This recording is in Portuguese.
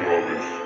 jovens.